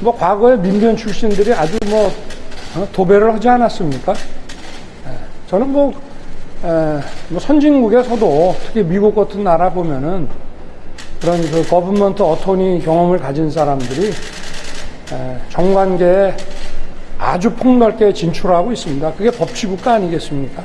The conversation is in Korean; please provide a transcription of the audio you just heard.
뭐 과거에 민변 출신들이 아주 뭐 어, 도배를 하지 않았습니까? 예, 저는 뭐, 에, 뭐 선진국에서도 특히 미국 같은 나라 보면은 그런 그 거분먼트 어토니 경험을 가진 사람들이 에, 정관계에 아주 폭넓게 진출하고 있습니다. 그게 법치국가 아니겠습니까?